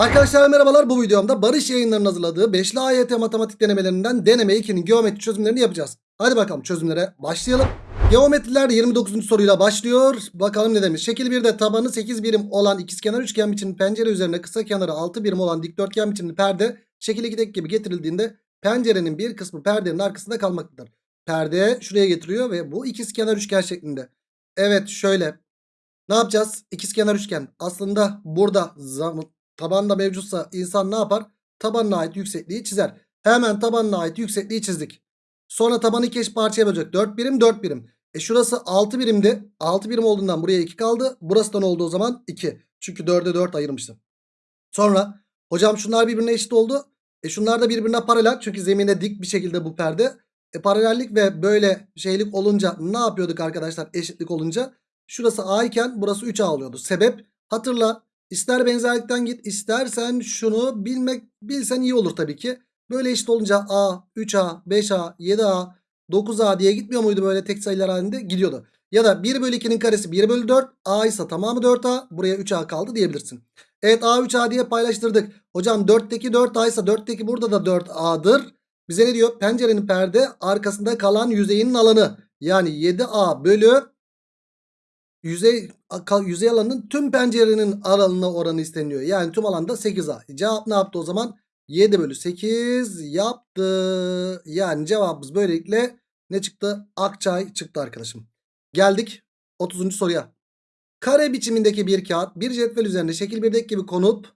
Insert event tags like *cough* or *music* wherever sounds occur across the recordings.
Arkadaşlar merhabalar bu videomda Barış yayınlarının hazırladığı 5'li AYT matematik denemelerinden deneme 2'nin geometri çözümlerini yapacağız. Hadi bakalım çözümlere başlayalım. Geometriler 29. soruyla başlıyor. Bakalım ne demiş. Şekil 1'de tabanı 8 birim olan ikizkenar üçgen biçimli pencere üzerine kısa kenarı 6 birim olan dikdörtgen biçimli perde şekil 2'deki gibi getirildiğinde pencerenin bir kısmı perdenin arkasında kalmaktadır. Perde şuraya getiriyor ve bu ikizkenar üçgen şeklinde. Evet şöyle. Ne yapacağız? İkizkenar üçgen. Aslında burada zam- tabanda mevcutsa insan ne yapar? Tabanına ait yüksekliği çizer. Hemen tabanına ait yüksekliği çizdik. Sonra tabanı iki eş parçaya bölecek. 4 birim 4 birim. E şurası 6 birimdi. 6 birim olduğundan buraya 2 kaldı. Burası da ne oldu o zaman? 2. Çünkü 4'e 4 ayırmıştım. Sonra hocam şunlar birbirine eşit oldu. E şunlar da birbirine paralel. Çünkü zemine dik bir şekilde bu perde. E paralellik ve böyle şeylik olunca ne yapıyorduk arkadaşlar eşitlik olunca? Şurası A iken burası 3A oluyordu. Sebep hatırla ister benzerlikten git istersen şunu bilmek bilsen iyi olur tabii ki. Böyle eşit olunca A, 3A, 5A, 7A, 9A diye gitmiyor muydu böyle tek sayılar halinde? Gidiyordu. Ya da 1 bölü 2'nin karesi 1 bölü 4. A ise tamamı 4A. Buraya 3A kaldı diyebilirsin. Evet A 3A diye paylaştırdık. Hocam 4'teki 4A ise 4'teki burada da 4A'dır. Bize ne diyor? Pencerenin perde arkasında kalan yüzeyinin alanı. Yani 7A bölü yüzey, yüzey alanının tüm pencerenin alanına oranı isteniyor. Yani tüm alanda 8A. Cevap ne yaptı o zaman? 7 bölü 8 yaptı. Yani cevabımız böylelikle ne çıktı? Akçay çıktı arkadaşım. Geldik 30. soruya. Kare biçimindeki bir kağıt bir cetvel üzerinde şekil 1'deki gibi konup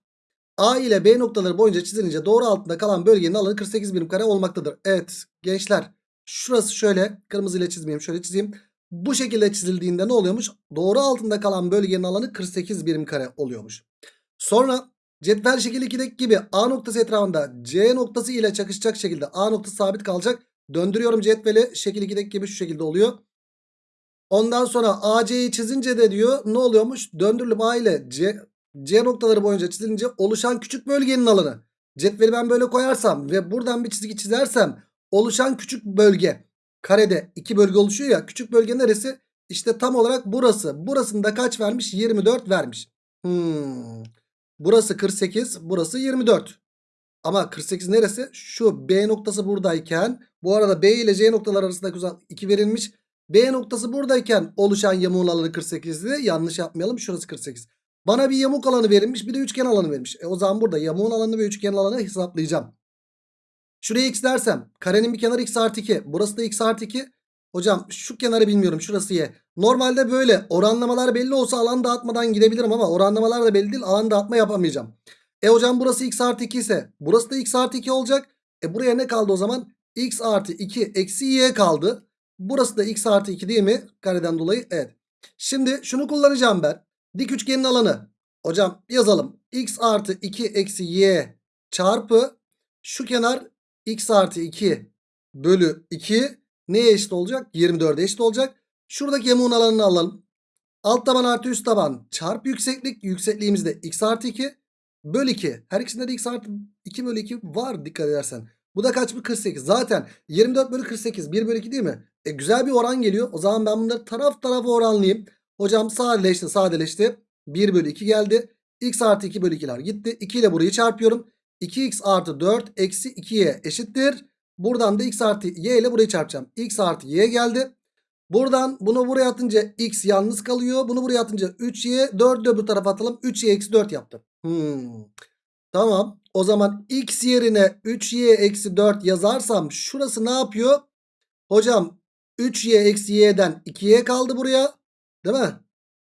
A ile B noktaları boyunca çizilince doğru altında kalan bölgenin alanı 48 birim kare olmaktadır. Evet gençler şurası şöyle kırmızı ile çizmeyeyim şöyle çizeyim. Bu şekilde çizildiğinde ne oluyormuş? Doğru altında kalan bölgenin alanı 48 birim kare oluyormuş. Sonra cetvel şekil 2'deki gibi A noktası etrafında C noktası ile çakışacak şekilde A noktası sabit kalacak. Döndürüyorum cetveli şekil 2'deki gibi şu şekilde oluyor. Ondan sonra AC'yi çizince de diyor ne oluyormuş? Döndürülüp A ile C, C noktaları boyunca çizilince oluşan küçük bölgenin alanı. Cetveli ben böyle koyarsam ve buradan bir çizgi çizersem oluşan küçük bölge karede iki bölge oluşuyor ya küçük bölge neresi? İşte tam olarak burası. Burasında kaç vermiş? 24 vermiş. Hmm. Burası 48 burası 24. Ama 48 neresi? Şu B noktası buradayken bu arada B ile C noktalar arasındaki uzak 2 verilmiş. B noktası buradayken oluşan yamuğun alanı 48'di. Yanlış yapmayalım. Şurası 48. Bana bir yamuk alanı verilmiş. Bir de üçgen alanı verilmiş. E o zaman burada yamuğun alanı ve üçgen alanı hesaplayacağım. Şuraya x dersem karenin bir kenarı x artı 2. Burası da x artı 2. Hocam şu kenarı bilmiyorum. Şurası y. Normalde böyle oranlamalar belli olsa alan dağıtmadan gidebilirim ama oranlamalar da belli değil. Alan dağıtma yapamayacağım. E hocam burası x artı 2 ise burası da x artı 2 olacak. E buraya ne kaldı o zaman? x artı 2 eksi y kaldı. Burası da x artı 2 değil mi? Kareden dolayı evet. Şimdi şunu kullanacağım ben. Dik üçgenin alanı. Hocam yazalım. x artı 2 eksi y çarpı şu kenar x artı 2 bölü 2 neye eşit olacak? 24'e eşit olacak. Şuradaki yamuğun alanını alalım. Alt taban artı üst taban çarpı yükseklik. Yüksekliğimiz de x artı 2 bölü 2. Her ikisinde de x artı 2 bölü 2 var dikkat edersen. Bu da kaç mı? 48. Zaten 24 bölü 48 1 bölü 2 değil mi? E güzel bir oran geliyor. O zaman ben bunları taraf tarafa oranlayayım. Hocam sadeleşti sadeleşti. 1 bölü 2 geldi. x artı 2 bölü 2'ler gitti. 2 ile burayı çarpıyorum. 2x artı 4 eksi 2y eşittir. Buradan da x artı y ile burayı çarpacağım. x artı y geldi. Buradan bunu buraya atınca x yalnız kalıyor. Bunu buraya atınca 3y 4'ü de bu tarafa atalım. 3y eksi 4 yaptı. Hmm. Tamam. O zaman x yerine 3y eksi 4 yazarsam şurası ne yapıyor? Hocam 3y eksi y'den 2y kaldı buraya. Değil mi?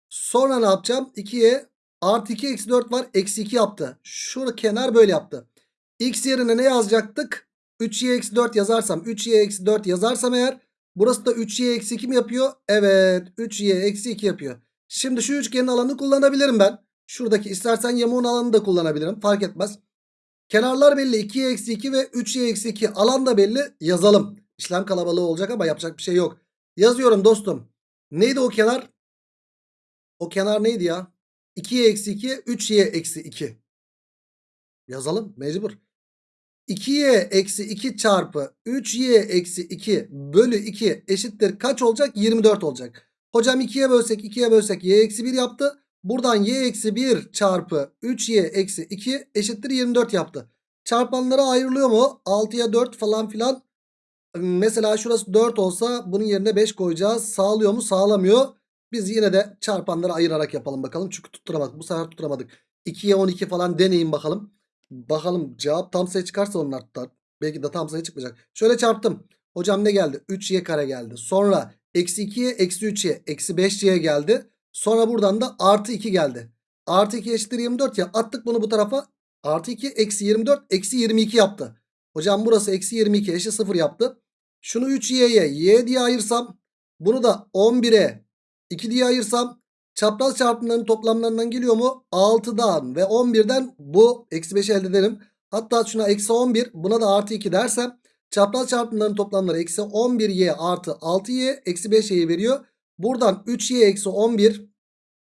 Sonra ne yapacağım? 2y artı 2 eksi 4 var. Eksi 2 yaptı. Şu kenar böyle yaptı. x yerine ne yazacaktık? 3y eksi 4 yazarsam 3y eksi 4 yazarsam eğer burası da 3y eksi 2 mi yapıyor? Evet 3y eksi 2 yapıyor. Şimdi şu üçgenin alanını kullanabilirim ben. Şuradaki istersen yamuğun alanını da kullanabilirim. Fark etmez. Kenarlar belli. 2y eksi 2 ve 3y eksi 2. Alan da belli. Yazalım. İşlem kalabalığı olacak ama yapacak bir şey yok. Yazıyorum dostum. Neydi o kenar? O kenar neydi ya? 2y eksi 2 3y eksi 2. Yazalım mecbur. 2y eksi 2 çarpı 3y eksi 2 bölü 2 eşittir kaç olacak? 24 olacak. Hocam 2'ye bölsek 2'ye bölsek y eksi 1 yaptı. Buradan y eksi 1 çarpı 3y eksi 2 eşittir 24 yaptı. Çarpanlara ayrılıyor mu? 6'ya 4 falan filan. Mesela şurası 4 olsa bunun yerine 5 koyacağız. Sağlıyor mu? Sağlamıyor. Biz yine de çarpanları ayırarak yapalım bakalım. Çünkü tutturamadık. Bu sefer tutturamadık. 2'ye 12 falan deneyin bakalım. Bakalım cevap tam sayı çıkarsa onlar tutar. Belki de tam sayı çıkmayacak. Şöyle çarptım. Hocam ne geldi? 3y kare geldi. Sonra eksi 2'ye eksi 3y eksi 5y geldi. Sonra buradan da artı 2 geldi. Artı 2 eşittir 24 ya. Attık bunu bu tarafa. Artı 2 eksi 24 eksi 22 yaptı. Hocam burası eksi 22 eşit 0 yaptı. Şunu 3y'ye y diye ayırsam. Bunu da 11'e 2 diye ayırsam. Çapraz çarpımların toplamlarından geliyor mu? 6'dan ve 11'den bu eksi 5'i elde ederim. Hatta şuna eksi 11 buna da artı 2 dersem. Çapraz çarpımların toplamları eksi 11y artı 6y eksi 5y'yi veriyor. Buradan 3y eksi 11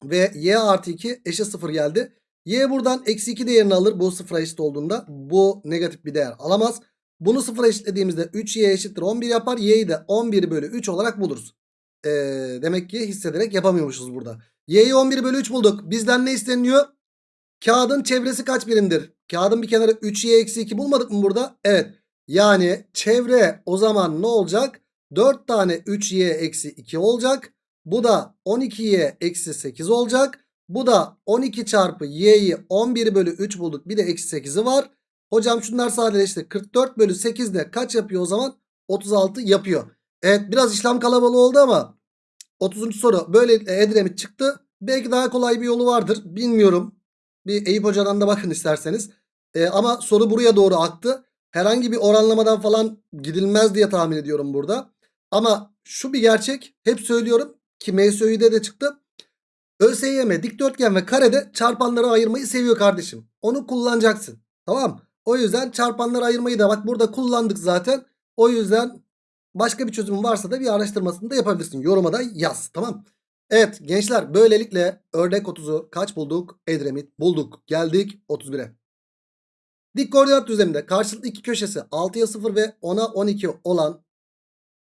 ve y artı 2 eşit 0 geldi. Y buradan eksi 2 değerini alır bu sıfıra eşit olduğunda. Bu negatif bir değer alamaz. Bunu sıfıra eşitlediğimizde 3y eşittir 11 yapar. Y'yi de 11 bölü 3 olarak buluruz. Ee, demek ki hissederek yapamıyormuşuz burada. Y'yi 11 bölü 3 bulduk. Bizden ne isteniyor? Kağıdın çevresi kaç birimdir? Kağıdın bir kenarı 3y eksi 2 bulmadık mı burada? Evet. Yani çevre o zaman ne olacak? 4 tane 3y eksi 2 olacak. Bu da 12y eksi 8 olacak. Bu da 12 çarpı y'yi 11 bölü 3 bulduk. Bir de eksi 8'i var. Hocam şunlar sadeleşti. 44 bölü 8 de kaç yapıyor o zaman? 36 yapıyor. Evet biraz işlem kalabalığı oldu ama 30. soru böyle Edremit çıktı. Belki daha kolay bir yolu vardır. Bilmiyorum. Bir Eyüp Hoca'dan da bakın isterseniz. Ee, ama soru buraya doğru aktı. Herhangi bir oranlamadan falan gidilmez diye tahmin ediyorum burada. Ama şu bir gerçek. Hep söylüyorum ki MSÖ'de de çıktı. ÖSYM dikdörtgen ve karede çarpanları ayırmayı seviyor kardeşim. Onu kullanacaksın. Tamam. O yüzden çarpanları ayırmayı da bak burada kullandık zaten. O yüzden başka bir çözüm varsa da bir araştırmasını da yapabilirsin. Yoruma da yaz. Tamam. Evet gençler böylelikle ördek 30'u kaç bulduk? Edremit bulduk. Geldik 31'e. Dik koordinat düzleminde karşılıklı iki köşesi 6'ya 0 ve 10'a 12 olan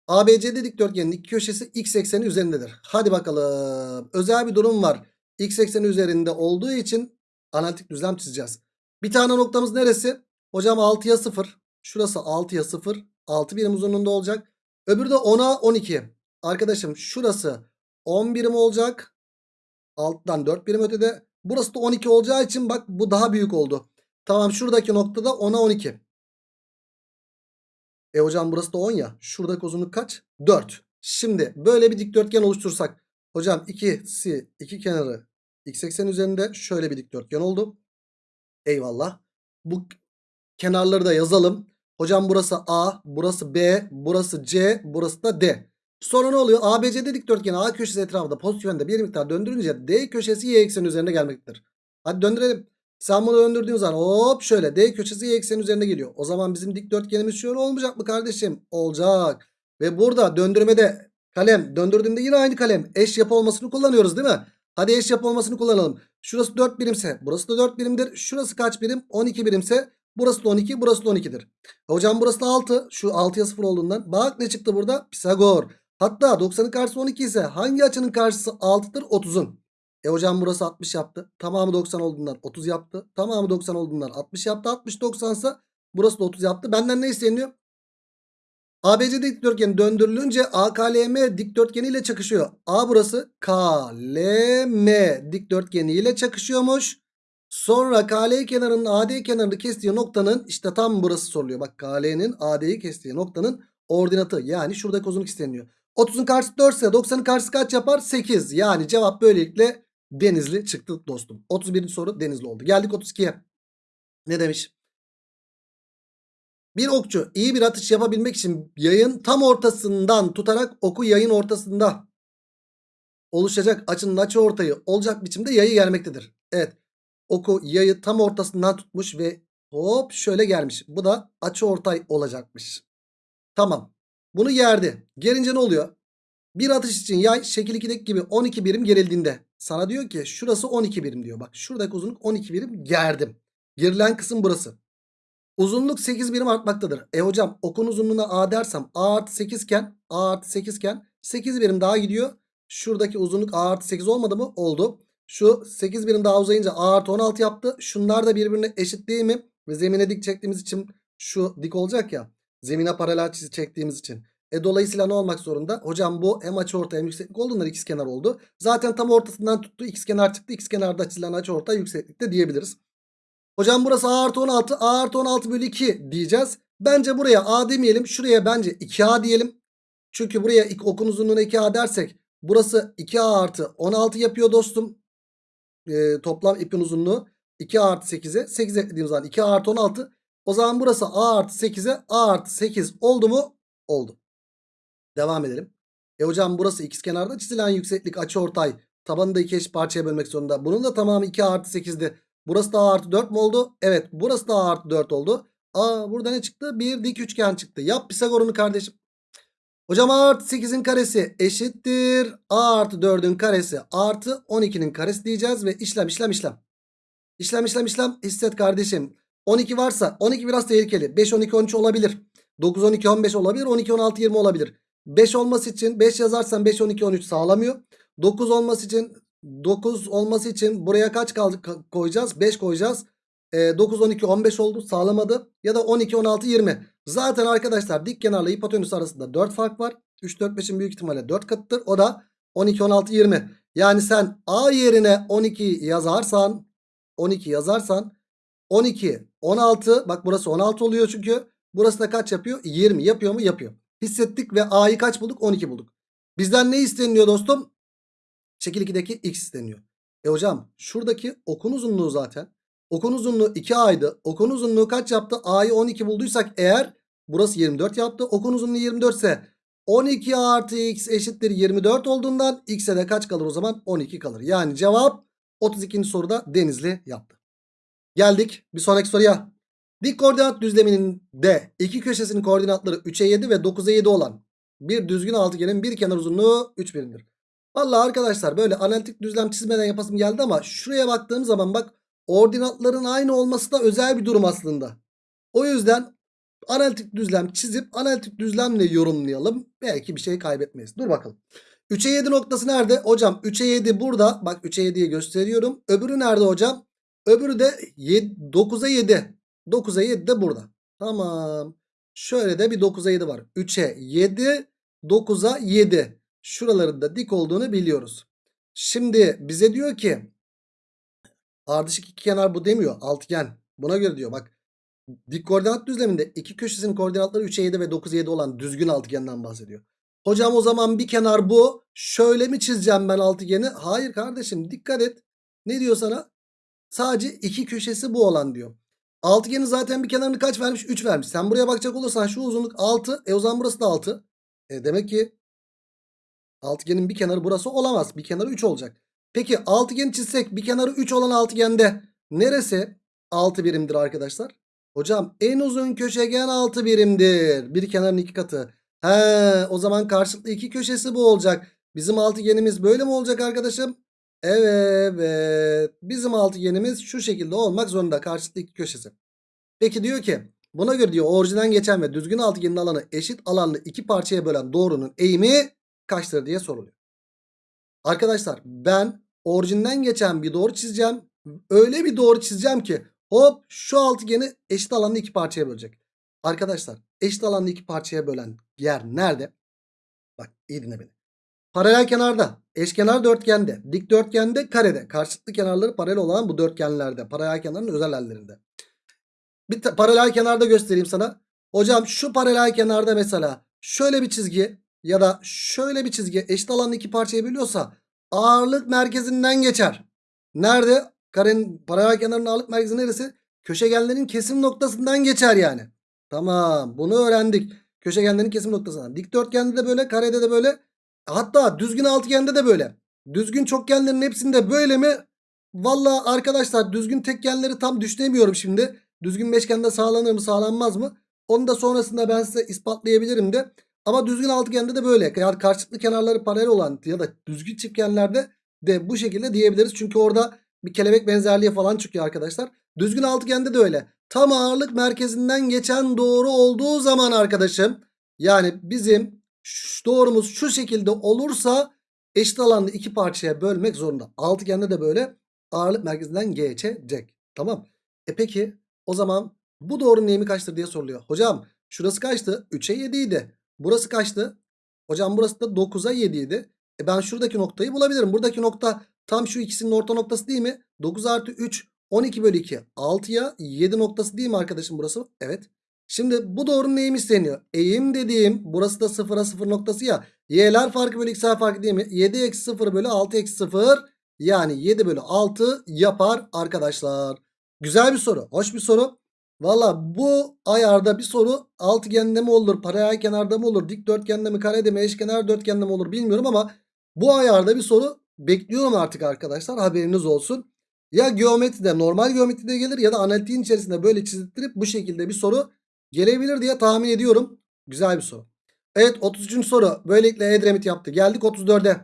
ABCD dikdörtgenin iki köşesi x ekseni üzerindedir. Hadi bakalım. Özel bir durum var. X ekseni üzerinde olduğu için analitik düzlem çizeceğiz. Bir tane noktamız neresi? Hocam 6'ya 0. Şurası 6'ya 0. 6 birim uzunluğunda olacak. Öbürü de 10'a 12. Arkadaşım şurası 10 birim olacak. Alttan 4 birim ötede. Burası da 12 olacağı için bak bu daha büyük oldu. Tamam şuradaki noktada 10'a 12. E hocam burası da 10 ya. Şuradaki uzunluk kaç? 4. Şimdi böyle bir dikdörtgen oluştursak. Hocam ikisi iki kenarı x eksen üzerinde şöyle bir dikdörtgen oldu. Eyvallah. Bu kenarları da yazalım. Hocam burası A, burası B, burası C, burası da D. Sonra ne oluyor? ABCD dikdörtgeni A köşesi etrafında pozitif yönde bir miktar döndürünce D köşesi y ekseni üzerine gelmektedir. Hadi döndürelim. Sen bunu döndürdüğün zaman hop şöyle D köşesi y eksenin üzerine geliyor. O zaman bizim dikdörtgenimiz şöyle olmayacak mı kardeşim? Olacak. Ve burada döndürmede kalem döndürdüğümde yine aynı kalem eş yapı olmasını kullanıyoruz değil mi? Hadi eş yapı olmasını kullanalım. Şurası 4 birimse burası da 4 birimdir. Şurası kaç birim? 12 birimse burası da 12 burası da 12'dir. Hocam burası da 6. Şu 6'ya 0 olduğundan. Bak ne çıktı burada? Pisagor. Hatta 90'ın karşısı 12 ise hangi açının karşısı 6'dır? 30'un. E hocam burası 60 yaptı. Tamamı 90 olduğundan 30 yaptı. Tamamı 90 olduğundan 60 yaptı. 60 90 ise burası da 30 yaptı. Benden ne isteniyor? ABC dikdörtgeni döndürülünce AKLM dikdörtgeni ile çakışıyor. A burası KLM dikdörtgeni ile çakışıyormuş. Sonra KL kenarının AD kenarını kestiği noktanın işte tam burası soruluyor. Bak KL'nin AD'yi kestiği noktanın ordinatı yani şuradaki uzunluk isteniyor. 30'un karşısı 4 ise 90'ın karşısı kaç yapar? 8. Yani cevap böylelikle Denizli çıktı dostum. 31. soru Denizli oldu. Geldik 32'ye. Ne demiş? Bir okçu iyi bir atış yapabilmek için yayın tam ortasından tutarak oku yayın ortasında oluşacak açının açı ortayı olacak biçimde yayı gelmektedir. Evet. Oku yayı tam ortasından tutmuş ve hop şöyle gelmiş. Bu da açı ortay olacakmış. Tamam. Bunu yerdi. Gerince ne oluyor? Bir atış için yay şekil 2'deki gibi 12 birim gerildiğinde sana diyor ki şurası 12 birim diyor. Bak şuradaki uzunluk 12 birim gerdim. Gerilen kısım burası. Uzunluk 8 birim artmaktadır. E hocam okun uzunluğuna A dersem A artı 8 iken A artı 8 iken 8 birim daha gidiyor. Şuradaki uzunluk A artı 8 olmadı mı? Oldu. Şu 8 birim daha uzayınca A artı 16 yaptı. Şunlar da birbirine eşit değil mi? Ve zemine dik çektiğimiz için şu dik olacak ya. Zemine paralel çizgi çektiğimiz için. E dolayısıyla ne olmak zorunda? Hocam bu hem açıortay hem yükseklik olduğundan ikizkenar oldu. Zaten tam ortasından tuttu. ikizkenar çıktı. İkizkenarda çizilen açıortay yükseklikte diyebiliriz. Hocam burası A artı 16. A artı 16 bölü 2 diyeceğiz. Bence buraya A demeyelim. Şuraya bence 2A diyelim. Çünkü buraya okun uzunluğuna 2A dersek burası 2A artı 16 yapıyor dostum. Ee, toplam ipin uzunluğu 2A artı 8'e 8 eklediğim zaman 2A artı 16. O zaman burası A artı 8'e A artı 8 oldu mu? Oldu. Devam edelim. E hocam burası ikizkenarda çizilen yükseklik açıortay. Tabanını da iki eşit parçaya bölmek zorunda. Bunun da tamamı 2 artı 8'di. Burası da A artı 4 mu oldu? Evet burası da A artı 4 oldu. Aa burada ne çıktı? Bir dik üçgen çıktı. Yap Pisagor'unu kardeşim. Hocam A artı 8'in karesi eşittir. A artı 4'ün karesi artı 12'nin karesi diyeceğiz. Ve işlem işlem işlem. İşlem işlem işlem hisset kardeşim. 12 varsa 12 biraz tehlikeli. 5 12 13 olabilir. 9 12 15 olabilir. 12 16 20 olabilir. 5 olması için 5 yazarsan 5 12 13 sağlamıyor. 9 olması için 9 olması için buraya kaç kaldı ka- koyacağız? 5 koyacağız. E, 9 12 15 oldu sağlamadı. Ya da 12 16 20. Zaten arkadaşlar dik kenarla hipotenüs arasında 4 fark var. 3 4 5'in büyük ihtimalle 4 katıdır. O da 12 16 20. Yani sen A yerine 12 yazarsan 12 yazarsan 12 16 bak burası 16 oluyor çünkü. Burası da kaç yapıyor? 20 yapıyor mu? Yapıyor. Hissettik ve A'yı kaç bulduk? 12 bulduk. Bizden ne isteniyor dostum? Şekil 2'deki x isteniyor. E hocam şuradaki okun uzunluğu zaten. Okun uzunluğu 2A'ydı. Okun uzunluğu kaç yaptı? A'yı 12 bulduysak eğer burası 24 yaptı. Okun uzunluğu 24 ise 12 artı x eşittir 24 olduğundan x'e de kaç kalır o zaman? 12 kalır. Yani cevap 32. soruda Denizli yaptı. Geldik bir sonraki soruya. Dik koordinat düzleminin de iki köşesinin koordinatları 3'e 7 ve 9'a 7 olan bir düzgün altıgenin bir kenar uzunluğu 3 birimdir. Vallahi arkadaşlar böyle analitik düzlem çizmeden yapasım geldi ama şuraya baktığım zaman bak ordinatların aynı olması da özel bir durum aslında. O yüzden analitik düzlem çizip analitik düzlemle yorumlayalım. Belki bir şey kaybetmeyiz. Dur bakalım. 3'e 7 noktası nerede? Hocam 3'e 7 burada. Bak 3'e 7'yi gösteriyorum. Öbürü nerede hocam? Öbürü de 9'a 7. 9'a 7 de burada. Tamam. Şöyle de bir 9'a 7 var. 3'e 7, 9'a 7. Şuraların da dik olduğunu biliyoruz. Şimdi bize diyor ki ardışık iki kenar bu demiyor. Altıgen. Buna göre diyor bak. Dik koordinat düzleminde iki köşesinin koordinatları 3'e 7 ve 9'a 7 olan düzgün altıgenden bahsediyor. Hocam o zaman bir kenar bu. Şöyle mi çizeceğim ben altıgeni? Hayır kardeşim dikkat et. Ne diyor sana? Sadece iki köşesi bu olan diyor. Altıgenin zaten bir kenarını kaç vermiş? 3 vermiş. Sen buraya bakacak olursan şu uzunluk 6. E o zaman burası da 6. E demek ki altıgenin bir kenarı burası olamaz. Bir kenarı 3 olacak. Peki altıgeni çizsek bir kenarı 3 olan altıgende neresi 6 birimdir arkadaşlar? Hocam en uzun köşegen 6 birimdir. Bir kenarın iki katı. He o zaman karşılıklı iki köşesi bu olacak. Bizim altıgenimiz böyle mi olacak arkadaşım? Evet. Bizim altıgenimiz şu şekilde olmak zorunda. Karşılıklı iki köşesi. Peki diyor ki buna göre diyor orijinden geçen ve düzgün altıgenin alanı eşit alanlı iki parçaya bölen doğrunun eğimi kaçtır diye soruluyor. Arkadaşlar ben orijinden geçen bir doğru çizeceğim. Öyle bir doğru çizeceğim ki hop şu altıgeni eşit alanlı iki parçaya bölecek. Arkadaşlar eşit alanlı iki parçaya bölen yer nerede? Bak iyi dinle beni. Paralel kenarda, eşkenar dörtgende, dikdörtgende, karede. Karşılıklı kenarları paralel olan bu dörtgenlerde. Paralel kenarın özel hallerinde. Bir paralel kenarda göstereyim sana. Hocam şu paralel kenarda mesela şöyle bir çizgi ya da şöyle bir çizgi eşit alanlı iki parçaya bölüyorsa ağırlık merkezinden geçer. Nerede? Karenin paralel kenarının ağırlık merkezi neresi? Köşegenlerin kesim noktasından geçer yani. Tamam bunu öğrendik. Köşegenlerin kesim noktasından. Dikdörtgende de böyle karede de böyle. Hatta düzgün altıgende de böyle. Düzgün çokgenlerin hepsinde böyle mi? Valla arkadaşlar düzgün tekgenleri tam düşünemiyorum şimdi. Düzgün beşgende sağlanır mı sağlanmaz mı? Onu da sonrasında ben size ispatlayabilirim de. Ama düzgün altıgende de böyle. Yani karşılıklı kenarları paralel olan ya da düzgün çiftgenlerde de bu şekilde diyebiliriz. Çünkü orada bir kelebek benzerliği falan çıkıyor arkadaşlar. Düzgün altıgende de öyle. Tam ağırlık merkezinden geçen doğru olduğu zaman arkadaşım yani bizim doğrumuz şu şekilde olursa eşit alanlı iki parçaya bölmek zorunda. Altıgende de böyle ağırlık merkezinden geçecek. Tamam. E peki o zaman bu doğrunun eğimi kaçtır diye soruluyor. Hocam şurası kaçtı? 3'e 7 idi. Burası kaçtı? Hocam burası da 9'a 7 idi. E ben şuradaki noktayı bulabilirim. Buradaki nokta tam şu ikisinin orta noktası değil mi? 9 artı 3 12 bölü 2 6'ya 7 noktası değil mi arkadaşım burası? Evet. Şimdi bu doğrunun eğimi isteniyor. Eğim dediğim burası da 0'a 0 noktası ya. Y'ler farkı bölü x'ler farkı değil mi? 7 eksi 0 bölü 6 eksi 0 yani 7 bölü 6 yapar arkadaşlar. Güzel bir soru. Hoş bir soru. Valla bu ayarda bir soru altıgende mi olur, paralel kenarda mı olur, dikdörtgende mi, karede mi, eşkenar dörtgende mi olur bilmiyorum ama bu ayarda bir soru bekliyorum artık arkadaşlar haberiniz olsun. Ya geometride normal geometride gelir ya da analitiğin içerisinde böyle çizdirip bu şekilde bir soru gelebilir diye tahmin ediyorum. Güzel bir soru. Evet 33. soru böylelikle Edremit yaptı. Geldik 34'e.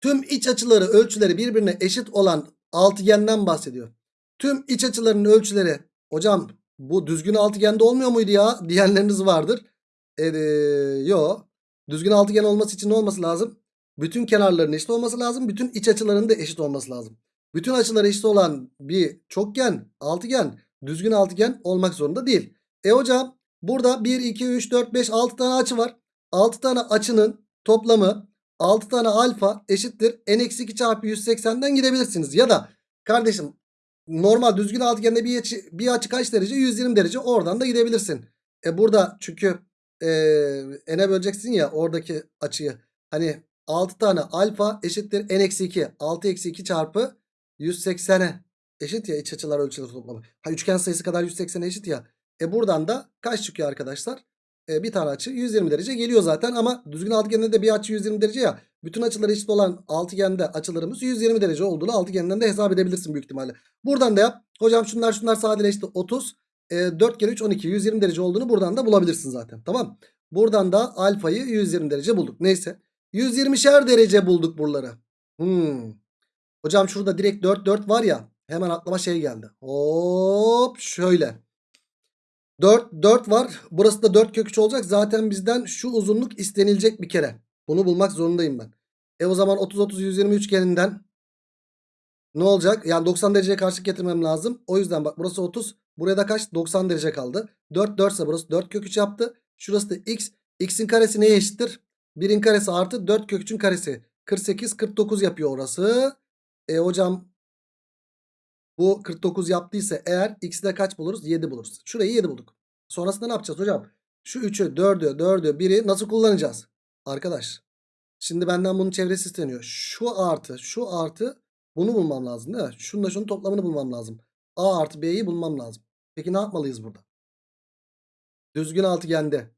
Tüm iç açıları ölçüleri birbirine eşit olan altıgenden bahsediyor. Tüm iç açılarının ölçüleri hocam bu düzgün altıgende olmuyor muydu ya *laughs* diyenleriniz vardır. Ee, yo. Düzgün altıgen olması için ne olması lazım? Bütün kenarların eşit olması lazım. Bütün iç açılarının da eşit olması lazım. Bütün açıları eşit olan bir çokgen, altıgen, düzgün altıgen olmak zorunda değil. E hocam burada 1, 2, 3, 4, 5, 6 tane açı var. 6 tane açının toplamı 6 tane alfa eşittir. n-2 çarpı 180'den gidebilirsiniz. Ya da kardeşim normal düzgün altıgende bir açı, bir açı kaç derece? 120 derece. Oradan da gidebilirsin. E burada çünkü e, n'e böleceksin ya oradaki açıyı. Hani 6 tane alfa eşittir n-2. 6 eksi 2 çarpı 180'e eşit ya iç açılar ölçüleri toplamı. Ha üçgen sayısı kadar 180'e eşit ya. E buradan da kaç çıkıyor arkadaşlar? E bir tane açı 120 derece geliyor zaten ama düzgün altıgende de bir açı 120 derece ya. Bütün açıları eşit olan altıgende açılarımız 120 derece olduğunu altıgenden de hesap edebilirsin büyük ihtimalle. Buradan da yap. Hocam şunlar şunlar sadeleşti 30. E, 4 kere 3 12 120 derece olduğunu buradan da bulabilirsin zaten. Tamam. Buradan da alfayı 120 derece bulduk. Neyse. 120'şer derece bulduk buraları. Hmm. Hocam şurada direkt 4 4 var ya. Hemen aklıma şey geldi. Hop şöyle. 4 4 var. Burası da 4 kök 3 olacak. Zaten bizden şu uzunluk istenilecek bir kere. Bunu bulmak zorundayım ben. E o zaman 30 30 120 üçgeninden ne olacak? Yani 90 dereceye karşılık getirmem lazım. O yüzden bak burası 30. Buraya da kaç? 90 derece kaldı. 4 4 ise burası 4 kök 3 yaptı. Şurası da x. X'in karesi neye eşittir? 1'in karesi artı 4 kök 3'ün karesi. 48 49 yapıyor orası. E hocam bu 49 yaptıysa eğer x'de kaç buluruz? 7 buluruz. Şurayı 7 bulduk. Sonrasında ne yapacağız hocam? Şu 3'ü 4'ü 4'ü 1'i nasıl kullanacağız? Arkadaş. Şimdi benden bunun çevresi isteniyor. Şu artı şu artı bunu bulmam lazım değil mi? Şununla şunun toplamını bulmam lazım. A artı B'yi bulmam lazım. Peki ne yapmalıyız burada? Düzgün altıgende.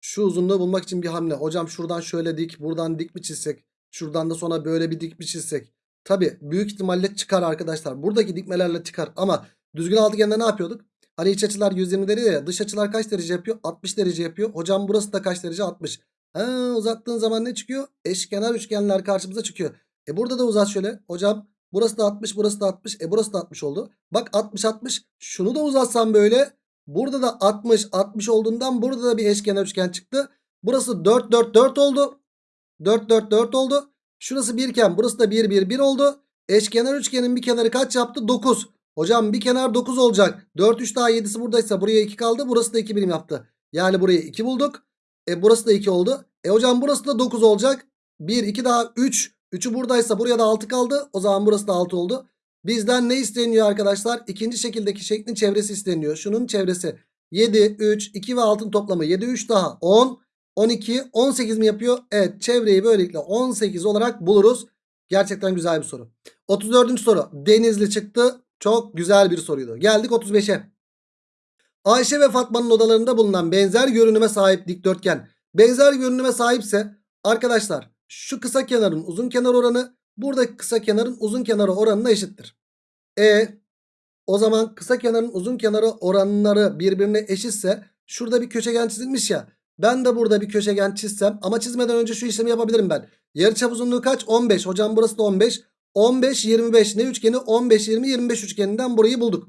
Şu uzunluğu bulmak için bir hamle. Hocam şuradan şöyle dik buradan dik mi çizsek? Şuradan da sonra böyle bir dik mi çizsek? Tabi büyük ihtimalle çıkar arkadaşlar. Buradaki dikmelerle çıkar ama düzgün altıgende ne yapıyorduk? Hani iç açılar 120 derece ya dış açılar kaç derece yapıyor? 60 derece yapıyor. Hocam burası da kaç derece? 60. Ha, uzattığın zaman ne çıkıyor? Eşkenar üçgenler karşımıza çıkıyor. E burada da uzat şöyle. Hocam burası da 60 burası da 60. E burası da 60 oldu. Bak 60 60. Şunu da uzatsam böyle. Burada da 60 60 olduğundan burada da bir eşkenar üçgen çıktı. Burası 4 4 4 oldu. 4 4 4 oldu. Şurası 1 iken burası da 1 1 1 oldu. Eşkenar üçgenin bir kenarı kaç yaptı? 9. Hocam bir kenar 9 olacak. 4 3 daha 7'si buradaysa buraya 2 kaldı. Burası da 2 birim yaptı. Yani buraya 2 bulduk. E burası da 2 oldu. E hocam burası da 9 olacak. 1 2 daha 3. 3'ü buradaysa buraya da 6 kaldı. O zaman burası da 6 oldu. Bizden ne isteniyor arkadaşlar? İkinci şekildeki şeklin çevresi isteniyor. Şunun çevresi 7, 3, 2 ve 6'ın toplamı 7, 3 daha 10, 12, 18 mi yapıyor? Evet çevreyi böylelikle 18 olarak buluruz. Gerçekten güzel bir soru. 34. soru. Denizli çıktı. Çok güzel bir soruydu. Geldik 35'e. Ayşe ve Fatma'nın odalarında bulunan benzer görünüme sahip dikdörtgen. Benzer görünüme sahipse arkadaşlar şu kısa kenarın uzun kenar oranı buradaki kısa kenarın uzun kenarı oranına eşittir. E o zaman kısa kenarın uzun kenarı oranları birbirine eşitse şurada bir köşegen çizilmiş ya. Ben de burada bir köşegen çizsem ama çizmeden önce şu işlemi yapabilirim ben. Yarıçap uzunluğu kaç? 15. Hocam burası da 15. 15 25 ne üçgeni? 15 20 25 üçgeninden burayı bulduk.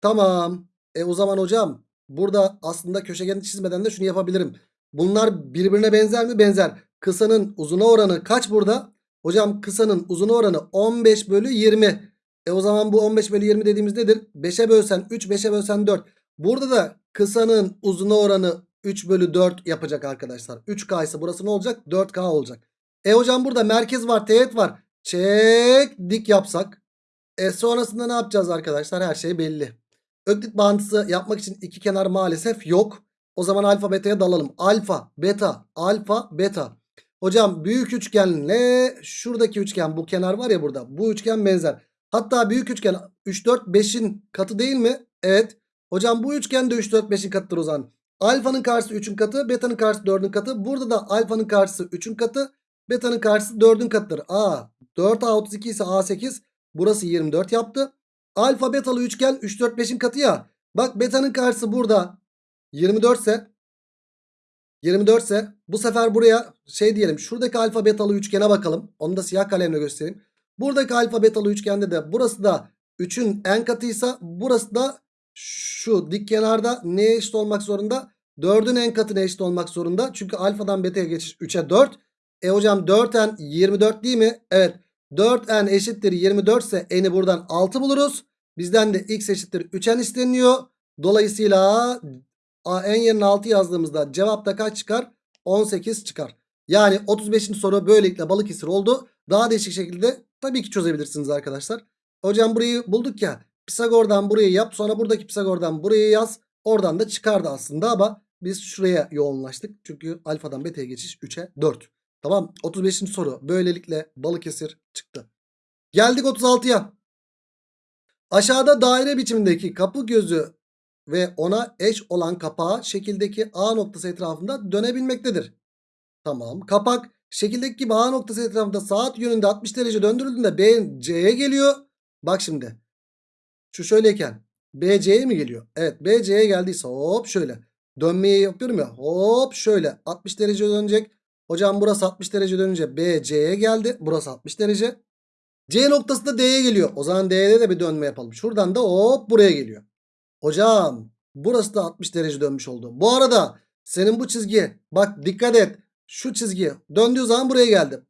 Tamam. E o zaman hocam burada aslında köşegeni çizmeden de şunu yapabilirim. Bunlar birbirine benzer mi? Benzer. kısanın uzuna oranı kaç burada? Hocam kısanın uzuna oranı 15 bölü 20. E o zaman bu 15 bölü 20 dediğimiz nedir? 5'e bölsen 3 5'e bölsen 4. Burada da kısanın uzuna oranı 3 bölü 4 yapacak arkadaşlar. 3K ise burası ne olacak? 4K olacak. E hocam burada merkez var teğet var. Çek dik yapsak. E sonrasında ne yapacağız arkadaşlar? Her şey belli. Öklit bağıntısı yapmak için iki kenar maalesef yok. O zaman alfa beta'ya dalalım. Alfa, beta, alfa, beta. Hocam büyük üçgenle şuradaki üçgen bu kenar var ya burada. Bu üçgen benzer. Hatta büyük üçgen 3, 4, 5'in katı değil mi? Evet. Hocam bu üçgen de 3, 4, 5'in katıdır o zaman. Alfanın karşısı 3'ün katı. Beta'nın karşısı 4'ün katı. Burada da alfanın karşısı 3'ün katı. Beta'nın karşısı 4'ün katıdır. A 4A32 ise A8. Burası 24 yaptı. Alfa betalı üçgen 3, 4, 5'in katı ya. Bak beta'nın karşısı burada 24 ise 24 ise bu sefer buraya şey diyelim. Şuradaki alfa betalı üçgene bakalım. Onu da siyah kalemle göstereyim. Buradaki alfa betalı üçgende de burası da 3'ün en katıysa burası da şu dik kenarda neye eşit olmak zorunda? 4'ün en katına eşit olmak zorunda. Çünkü alfadan beta'ya geçiş 3'e 4. E hocam 4n 24 değil mi? Evet. 4n eşittir 24 ise n'i buradan 6 buluruz. Bizden de x eşittir 3n isteniyor. Dolayısıyla n yerine 6 yazdığımızda cevapta kaç çıkar? 18 çıkar. Yani 35. soru böylelikle Balıkesir oldu. Daha değişik şekilde tabii ki çözebilirsiniz arkadaşlar. Hocam burayı bulduk ya. Pisagor'dan burayı yap. Sonra buradaki Pisagor'dan burayı yaz. Oradan da çıkardı aslında ama biz şuraya yoğunlaştık. Çünkü alfadan beta'ya geçiş 3'e 4. Tamam 35. soru böylelikle Balıkesir çıktı. Geldik 36'ya. Aşağıda daire biçimindeki kapı gözü ve ona eş olan kapağı şekildeki A noktası etrafında dönebilmektedir. Tamam. Kapak şekildeki gibi A noktası etrafında saat yönünde 60 derece döndürüldüğünde B C'ye geliyor. Bak şimdi. Şu şöyleyken B C'ye mi geliyor? Evet B C'ye geldiyse hop şöyle. Dönmeyi yapıyorum ya. Hop şöyle 60 derece dönecek. Hocam burası 60 derece dönünce B C'ye geldi. Burası 60 derece. C noktası da D'ye geliyor. O zaman D'de de bir dönme yapalım. Şuradan da hop buraya geliyor. Hocam burası da 60 derece dönmüş oldu. Bu arada senin bu çizgi bak dikkat et. Şu çizgi döndüğü zaman buraya geldi.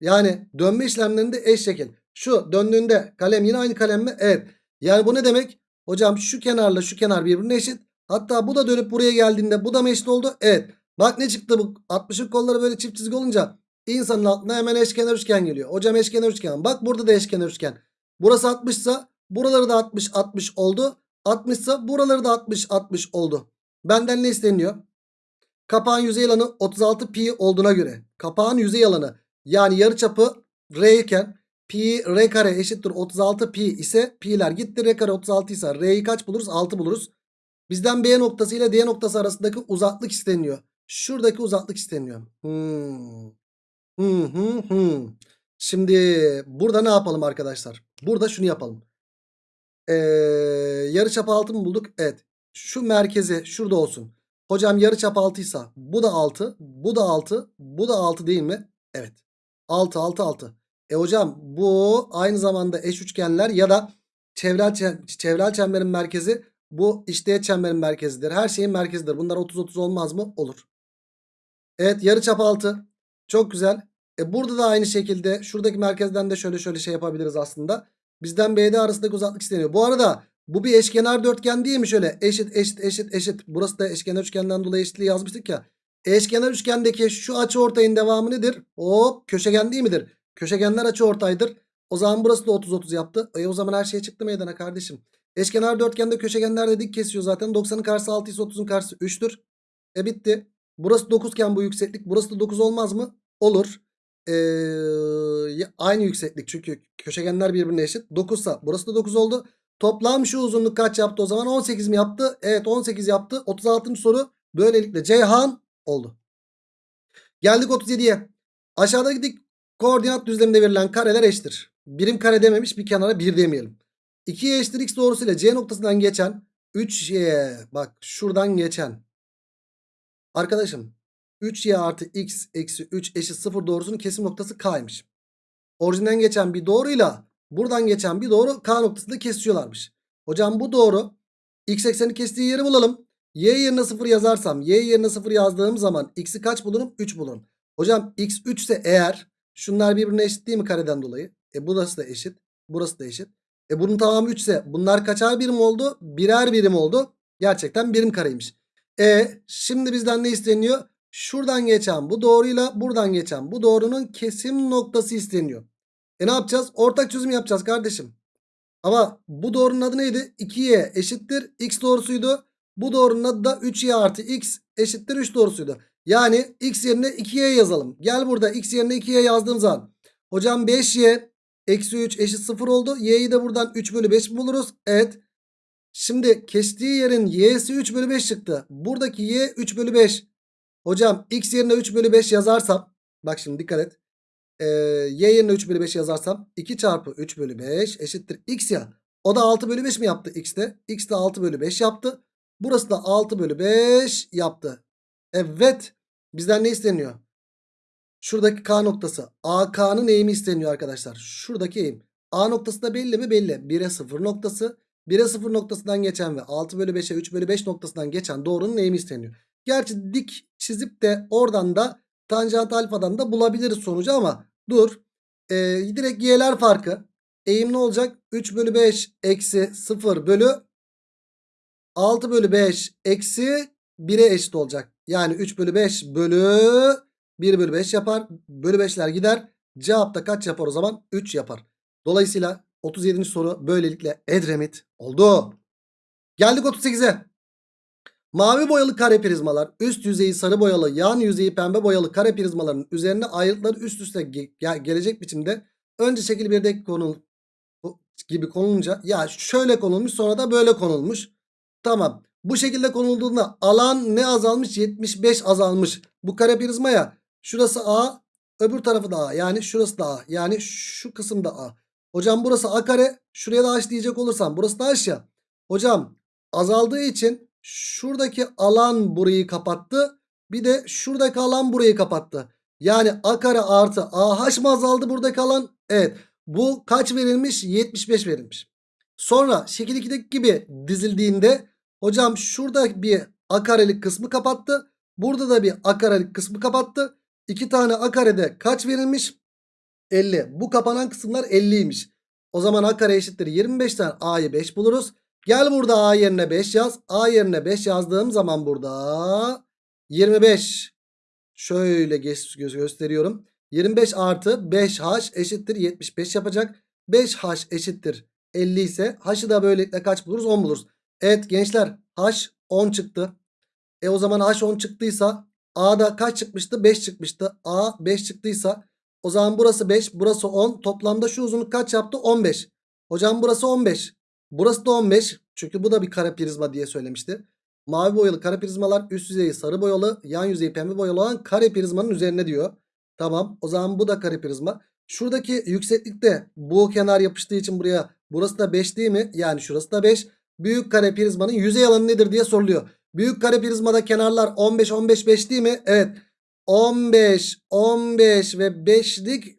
Yani dönme işlemlerinde eş şekil. Şu döndüğünde kalem yine aynı kalem mi? Evet. Yani bu ne demek? Hocam şu kenarla şu kenar birbirine eşit. Hatta bu da dönüp buraya geldiğinde bu da mı eşit oldu? Evet. Bak ne çıktı bu 60'ın kolları böyle çift çizgi olunca insanın aklına hemen eşkenar üçgen geliyor. Hocam eşkenar üçgen. Bak burada da eşkenar üçgen. Burası 60 ise buraları da 60 60 oldu. 60 ise buraları da 60 60 oldu. Benden ne isteniyor? Kapağın yüzey alanı 36 pi olduğuna göre kapağın yüzey alanı yani yarıçapı r iken pi r kare eşittir 36 pi ise pi'ler gitti r kare 36 ise r'yi kaç buluruz? 6 buluruz. Bizden B noktası ile D noktası arasındaki uzaklık isteniyor. Şuradaki uzaklık isteniyor. Hmm. Hmm, hmm, hmm. Şimdi burada ne yapalım arkadaşlar? Burada şunu yapalım. Ee, yarıçap 6 mı bulduk? Evet. Şu merkezi şurada olsun. Hocam yarıçap 6 ise bu da 6, bu da 6, bu da 6 değil mi? Evet. 6 6 6. E hocam bu aynı zamanda eş üçgenler ya da çevrel çevrel çemberin merkezi bu işte çemberin merkezidir. Her şeyin merkezidir. Bunlar 30 30 olmaz mı? Olur. Evet yarıçap 6. Çok güzel. E burada da aynı şekilde şuradaki merkezden de şöyle şöyle şey yapabiliriz aslında. Bizden BD arasındaki uzaklık isteniyor. Bu arada bu bir eşkenar dörtgen değil mi şöyle? Eşit eşit eşit eşit. Burası da eşkenar üçgenden dolayı eşitliği yazmıştık ya. Eşkenar üçgendeki şu açı ortayın devamı nedir? Hop köşegen değil midir? Köşegenler açı ortaydır. O zaman burası da 30 30 yaptı. E o zaman her şey çıktı meydana kardeşim. Eşkenar dörtgende köşegenler de dik kesiyor zaten. 90'ın karşısı 6 ise 30'un karşısı 3'tür. E bitti. Burası 9 iken bu yükseklik. Burası da 9 olmaz mı? Olur. Ee, aynı yükseklik çünkü köşegenler birbirine eşit. 9 ise burası da 9 oldu. Toplam şu uzunluk kaç yaptı o zaman? 18 mi yaptı? Evet 18 yaptı. 36. soru böylelikle Ceyhan oldu. Geldik 37'ye. Aşağıdaki koordinat düzleminde verilen kareler eşittir. Birim kare dememiş bir kenara 1 demeyelim. 2'ye eşittir x doğrusuyla C noktasından geçen 3y bak şuradan geçen. Arkadaşım 3y artı x eksi 3 eşit 0 doğrusunun kesim noktası k'ymış. Orijinden geçen bir doğruyla buradan geçen bir doğru k noktasında kesiyorlarmış. Hocam bu doğru. x ekseni kestiği yeri bulalım. y yerine 0 yazarsam y yerine 0 yazdığım zaman x'i kaç bulurum? 3 bulurum. Hocam x 3 ise eğer şunlar birbirine eşit değil mi kareden dolayı? E burası da eşit. Burası da eşit. E bunun tamamı 3 ise bunlar kaçar birim oldu? Birer birim oldu. Gerçekten birim kareymiş. E şimdi bizden ne isteniyor? Şuradan geçen bu doğruyla buradan geçen bu doğrunun kesim noktası isteniyor. E ne yapacağız? Ortak çözüm yapacağız kardeşim. Ama bu doğrunun adı neydi? 2y eşittir x doğrusuydu. Bu doğrunun adı da 3y artı x eşittir 3 doğrusuydu. Yani x yerine 2y yazalım. Gel burada x yerine 2y yazdığım zaman. Hocam 5y eksi 3 eşit 0 oldu. y'yi de buradan 3 bölü 5 buluruz. Evet. Şimdi kestiği yerin y'si 3 bölü 5 çıktı. Buradaki y 3 bölü 5. Hocam x yerine 3 bölü 5 yazarsam. Bak şimdi dikkat et. Ee, y yerine 3 bölü 5 yazarsam 2 çarpı 3 bölü 5 eşittir x ya. O da 6 bölü 5 mi yaptı x'te? x de 6 bölü 5 yaptı. Burası da 6 bölü 5 yaptı. Evet. Bizden ne isteniyor? Şuradaki K noktası. AK'nın eğimi isteniyor arkadaşlar. Şuradaki eğim. A noktası da belli mi? Belli. 1'e 0 noktası. 1'e 0 noktasından geçen ve 6 bölü 5'e 3 bölü 5 noktasından geçen doğrunun eğimi isteniyor. Gerçi dik çizip de oradan da tanjant alfadan da bulabiliriz sonucu ama dur. Ee, direkt y'ler farkı. Eğim ne olacak? 3 bölü 5 eksi 0 bölü 6 bölü 5 eksi 1'e eşit olacak. Yani 3 bölü 5 bölü 1 bölü 5 yapar. Bölü 5'ler gider. Cevap da kaç yapar o zaman? 3 yapar. Dolayısıyla 37. soru böylelikle Edremit oldu. Geldik 38'e. Mavi boyalı kare prizmalar üst yüzeyi sarı boyalı yan yüzeyi pembe boyalı kare prizmaların üzerine ayrıtları üst üste ge ge gelecek biçimde önce şekil 1'deki konu gibi konulunca ya şöyle konulmuş sonra da böyle konulmuş. Tamam. Bu şekilde konulduğunda alan ne azalmış? 75 azalmış. Bu kare prizmaya şurası A öbür tarafı da A. Yani şurası da A. Yani şu kısım da A. Hocam burası A kare. Şuraya da H diyecek olursam burası da H ya. Hocam azaldığı için şuradaki alan burayı kapattı. Bir de şuradaki alan burayı kapattı. Yani A kare artı AH mı azaldı buradaki alan? Evet. Bu kaç verilmiş? 75 verilmiş. Sonra şekil 2'deki gibi dizildiğinde hocam şurada bir A karelik kısmı kapattı. Burada da bir A karelik kısmı kapattı. İki tane A karede kaç verilmiş? 50. Bu kapanan kısımlar 50'ymiş. O zaman A kare eşittir 25'ten A'yı 5 buluruz. Gel burada A yerine 5 yaz. A yerine 5 yazdığım zaman burada 25. Şöyle gö gösteriyorum. 25 artı 5H eşittir 75 yapacak. 5H eşittir 50 ise H'ı da böylelikle kaç buluruz? 10 buluruz. Evet gençler H 10 çıktı. E o zaman H 10 çıktıysa A'da kaç çıkmıştı? 5 çıkmıştı. A 5 çıktıysa o zaman burası 5 burası 10 toplamda şu uzunluk kaç yaptı? 15. Hocam burası 15. Burası da 15. Çünkü bu da bir kare prizma diye söylemişti. Mavi boyalı kare prizmalar üst yüzeyi sarı boyalı yan yüzeyi pembe boyalı olan kare prizmanın üzerine diyor. Tamam o zaman bu da kare prizma. Şuradaki yükseklikte bu kenar yapıştığı için buraya burası da 5 değil mi? Yani şurası da 5. Büyük kare prizmanın yüzey alanı nedir diye soruluyor. Büyük kare prizmada kenarlar 15 15 5 değil mi? Evet. 15 15 ve 5'lik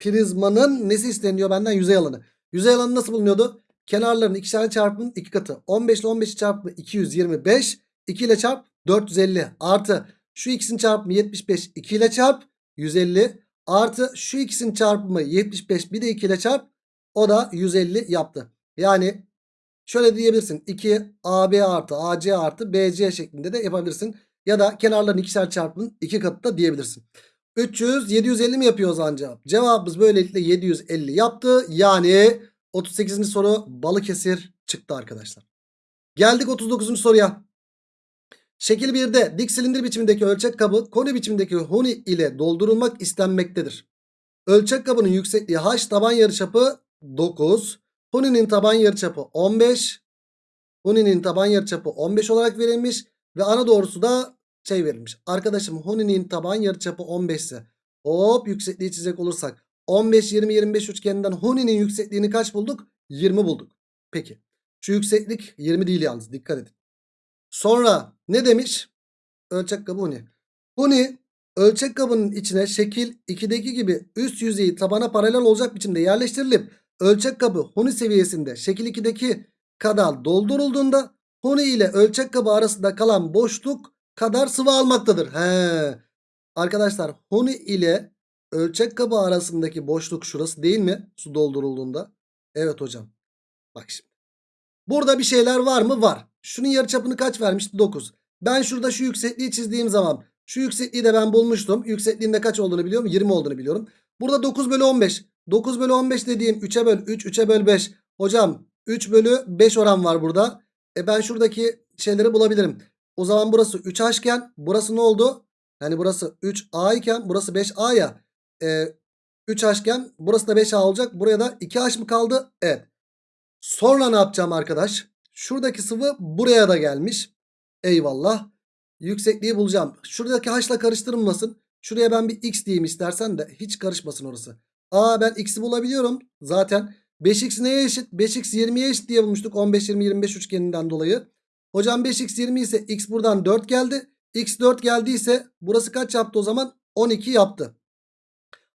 prizmanın nesi isteniyor benden? Yüzey alanı. Yüzey alanı nasıl bulunuyordu? Kenarların ikişer çarpımının iki katı. 15 ile 15'i çarpımı 225. 2 ile çarp 450. Artı şu ikisinin çarpımı 75. 2 ile çarp 150. Artı şu ikisinin çarpımı 75. Bir de 2 ile çarp. O da 150 yaptı. Yani şöyle diyebilirsin. 2 AB artı AC artı BC şeklinde de yapabilirsin. Ya da kenarların ikişer çarpımının iki katı da diyebilirsin. 300 750 mi yapıyor o zaman cevap? Cevabımız böylelikle 750 yaptı. Yani 38. soru Balıkesir çıktı arkadaşlar. Geldik 39. soruya. Şekil 1'de dik silindir biçimindeki ölçek kabı koni biçimindeki huni ile doldurulmak istenmektedir. Ölçek kabının yüksekliği h taban yarıçapı 9. Huninin taban yarıçapı 15. Huninin taban yarıçapı 15 olarak verilmiş. Ve ana doğrusu da şey verilmiş. Arkadaşım Huninin taban yarıçapı 15 ise hop yüksekliği çizecek olursak 15, 20, 25 üçgeninden Huni'nin yüksekliğini kaç bulduk? 20 bulduk. Peki. Şu yükseklik 20 değil yalnız dikkat edin. Sonra ne demiş? Ölçek kabı Huni. Huni ölçek kabının içine şekil 2'deki gibi üst yüzeyi tabana paralel olacak biçimde yerleştirilip ölçek kabı Huni seviyesinde şekil 2'deki kadar doldurulduğunda Huni ile ölçek kabı arasında kalan boşluk kadar sıvı almaktadır. He. Arkadaşlar huni ile ölçek kabı arasındaki boşluk şurası değil mi? Su doldurulduğunda. Evet hocam. Bak şimdi. Burada bir şeyler var mı? Var. Şunun yarıçapını kaç vermişti? 9. Ben şurada şu yüksekliği çizdiğim zaman şu yüksekliği de ben bulmuştum. Yüksekliğinde kaç olduğunu biliyorum? 20 olduğunu biliyorum. Burada 9 bölü 15. 9 bölü 15 dediğim 3'e böl 3, 3'e böl 5. Hocam 3 bölü 5 oran var burada. E ben şuradaki şeyleri bulabilirim. O zaman burası 3H iken burası ne oldu? Yani burası 3A iken burası 5A ya. E, 3H iken burası da 5A olacak. Buraya da 2H mı kaldı? Evet. Sonra ne yapacağım arkadaş? Şuradaki sıvı buraya da gelmiş. Eyvallah. Yüksekliği bulacağım. Şuradaki H'la karıştırılmasın. Şuraya ben bir X diyeyim istersen de hiç karışmasın orası. Aa ben X'i bulabiliyorum. Zaten 5X neye eşit? 5X 20'ye eşit diye bulmuştuk. 15, 20, 25 üçgeninden dolayı. Hocam 5X 20 ise X buradan 4 geldi. X 4 geldiyse burası kaç yaptı o zaman? 12 yaptı.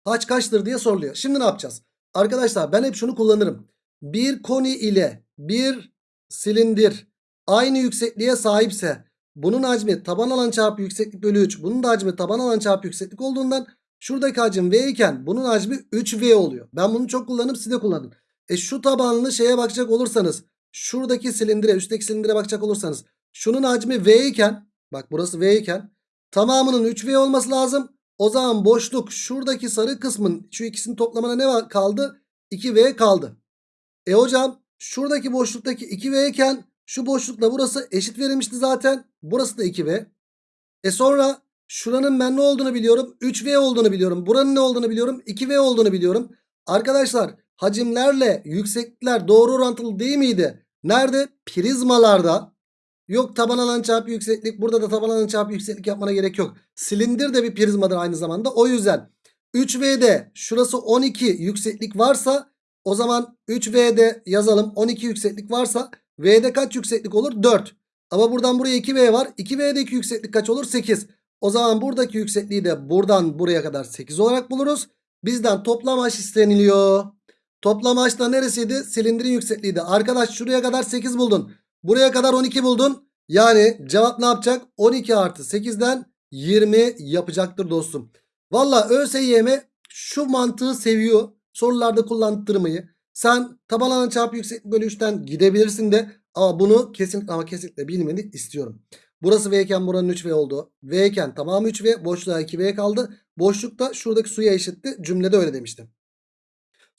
Haç kaçtır diye soruluyor. Şimdi ne yapacağız? Arkadaşlar ben hep şunu kullanırım. Bir koni ile bir silindir aynı yüksekliğe sahipse bunun hacmi taban alan çarpı yükseklik bölü 3. Bunun da hacmi taban alan çarpı yükseklik olduğundan şuradaki hacim V iken bunun hacmi 3V oluyor. Ben bunu çok kullanırım siz de kullanın. E şu tabanlı şeye bakacak olursanız şuradaki silindire üstteki silindire bakacak olursanız şunun hacmi V iken bak burası V iken tamamının 3V olması lazım. O zaman boşluk şuradaki sarı kısmın şu ikisinin toplamına ne kaldı? 2V kaldı. E hocam şuradaki boşluktaki 2V iken şu boşlukla burası eşit verilmişti zaten. Burası da 2V. E sonra şuranın ben ne olduğunu biliyorum. 3V olduğunu biliyorum. Buranın ne olduğunu biliyorum. 2V olduğunu biliyorum. Arkadaşlar hacimlerle yükseklikler doğru orantılı değil miydi? Nerede? Prizmalarda. Yok taban alan çarpı yükseklik. Burada da taban alan çarpı yükseklik yapmana gerek yok. Silindir de bir prizmadır aynı zamanda. O yüzden 3V'de şurası 12 yükseklik varsa o zaman 3V'de yazalım 12 yükseklik varsa V'de kaç yükseklik olur? 4. Ama buradan buraya 2V var. 2V'deki yükseklik kaç olur? 8. O zaman buradaki yüksekliği de buradan buraya kadar 8 olarak buluruz. Bizden toplam H isteniliyor. Toplam da neresiydi? Silindirin yüksekliğiydi. Arkadaş şuraya kadar 8 buldun. Buraya kadar 12 buldun. Yani cevap ne yapacak? 12 artı 8'den 20 yapacaktır dostum. Valla ÖSYM şu mantığı seviyor. Sorularda kullandırmayı. Sen taban alan çarpı yükseklik bölü 3'ten gidebilirsin de ama bunu kesinlikle ama kesinlikle bilmeni istiyorum. Burası V iken buranın 3V oldu. V iken tamamı 3V boşluğa 2V kaldı. Boşlukta şuradaki suya eşitti. Cümlede öyle demiştim.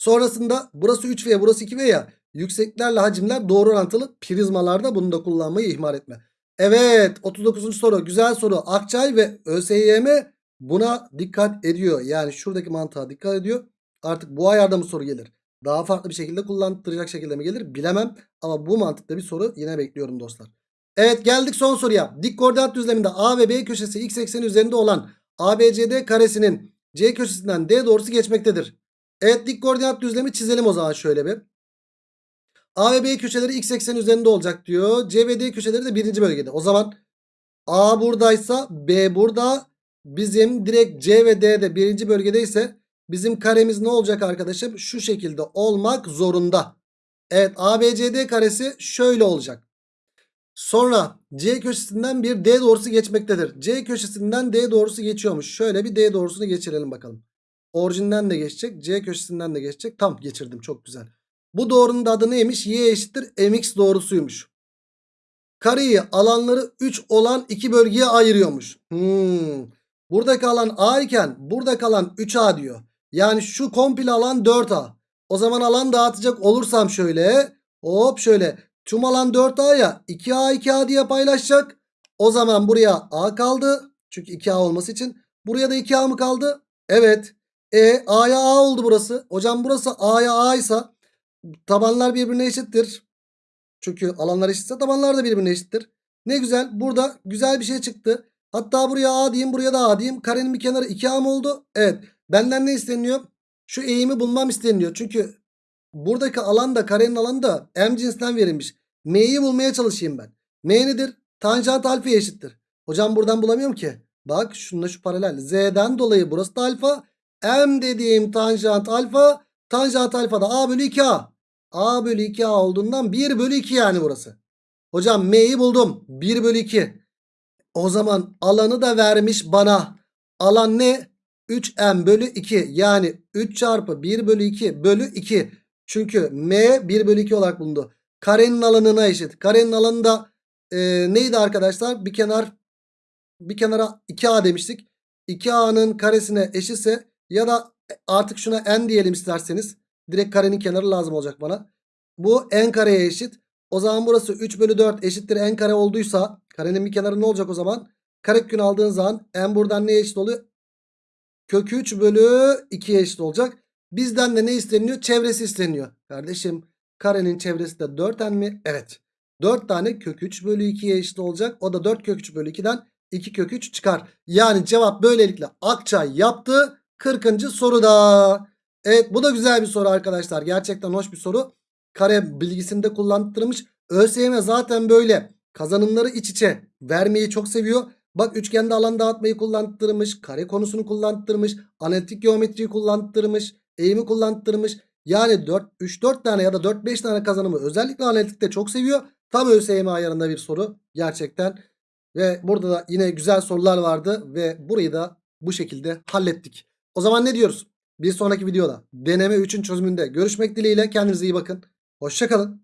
Sonrasında burası 3V burası 2V ya. Yüksekliklerle hacimler doğru orantılı prizmalarda bunu da kullanmayı ihmal etme. Evet 39. soru güzel soru. Akçay ve ÖSYM buna dikkat ediyor. Yani şuradaki mantığa dikkat ediyor. Artık bu ayarda mı soru gelir? Daha farklı bir şekilde kullandıracak şekilde mi gelir bilemem. Ama bu mantıkta bir soru yine bekliyorum dostlar. Evet geldik son soruya. Dik koordinat düzleminde A ve B köşesi x ekseni üzerinde olan ABCD karesinin C köşesinden D doğrusu geçmektedir. Evet dik koordinat düzlemi çizelim o zaman şöyle bir. A ve B köşeleri x ekseni üzerinde olacak diyor. C ve D köşeleri de birinci bölgede. O zaman A buradaysa B burada. Bizim direkt C ve D de birinci bölgedeyse bizim karemiz ne olacak arkadaşım? Şu şekilde olmak zorunda. Evet ABCD karesi şöyle olacak. Sonra C köşesinden bir D doğrusu geçmektedir. C köşesinden D doğrusu geçiyormuş. Şöyle bir D doğrusunu geçirelim bakalım. Orijinden de geçecek. C köşesinden de geçecek. Tam geçirdim çok güzel. Bu doğrunun da adı neymiş? Y eşittir mx doğrusuymuş. Kareyi alanları 3 olan iki bölgeye ayırıyormuş. Hmm. Buradaki alan A iken buradaki alan 3A diyor. Yani şu komple alan 4A. O zaman alan dağıtacak olursam şöyle. Hop şöyle. Tüm alan 4A ya. 2A 2A diye paylaşacak. O zaman buraya A kaldı. Çünkü 2A olması için. Buraya da 2A mı kaldı? Evet. E A'ya A oldu burası. Hocam burası A'ya A ise tabanlar birbirine eşittir. Çünkü alanlar eşitse tabanlar da birbirine eşittir. Ne güzel. Burada güzel bir şey çıktı. Hatta buraya A diyeyim buraya da A diyeyim. Karenin bir kenarı 2A mı oldu? Evet. Benden ne isteniyor? Şu eğimi bulmam isteniyor. Çünkü buradaki alan da karenin alanı da M cinsinden verilmiş. M'yi bulmaya çalışayım ben. M nedir? Tanjant alfa eşittir. Hocam buradan bulamıyorum ki. Bak şununla şu paralel. Z'den dolayı burası da alfa. M dediğim tanjant alfa. Tanjant alfa da A bölü 2A. A bölü 2A olduğundan 1 bölü 2 yani burası. Hocam M'yi buldum. 1 bölü 2. O zaman alanı da vermiş bana. Alan ne? 3m bölü 2 yani 3 çarpı 1 bölü 2 bölü 2. Çünkü m 1 bölü 2 olarak bulundu. Karenin alanına eşit. Karenin alanı da e, neydi arkadaşlar? Bir kenar bir kenara 2a demiştik. 2a'nın karesine eşitse ya da artık şuna n diyelim isterseniz. Direkt karenin kenarı lazım olacak bana. Bu n kareye eşit. O zaman burası 3 bölü 4 eşittir n kare olduysa karenin bir kenarı ne olacak o zaman? Karekün aldığın zaman n buradan neye eşit oluyor? Kök 3 bölü 2'ye eşit olacak. Bizden de ne isteniyor? Çevresi isteniyor. Kardeşim karenin çevresi de 4n mi? Evet. 4 tane kök 3 bölü 2'ye eşit olacak. O da 4 kök 3 bölü 2'den 2 kök 3 çıkar. Yani cevap böylelikle Akçay yaptı. 40. soruda. Evet bu da güzel bir soru arkadaşlar. Gerçekten hoş bir soru. Kare bilgisini de kullandırmış. ÖSYM zaten böyle kazanımları iç içe vermeyi çok seviyor. Bak üçgende alan dağıtmayı kullandırmış. Kare konusunu kullandırmış. Analitik geometriyi kullandırmış. Eğimi kullandırmış. Yani 3-4 tane ya da 4-5 tane kazanımı özellikle analitikte çok seviyor. Tam ÖSYM ayarında bir soru. Gerçekten. Ve burada da yine güzel sorular vardı. Ve burayı da bu şekilde hallettik. O zaman ne diyoruz? Bir sonraki videoda deneme 3'ün çözümünde görüşmek dileğiyle. Kendinize iyi bakın. Hoşçakalın.